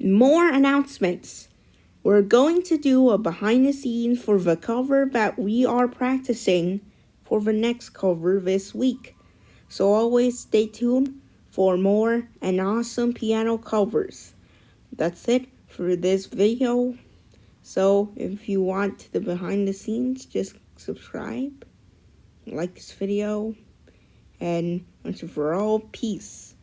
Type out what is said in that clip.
more announcements. We're going to do a behind the scenes for the cover that we are practicing for the next cover this week. So always stay tuned for more and awesome piano covers. That's it for this video. So if you want the behind the scenes, just subscribe, like this video, and once for all, peace.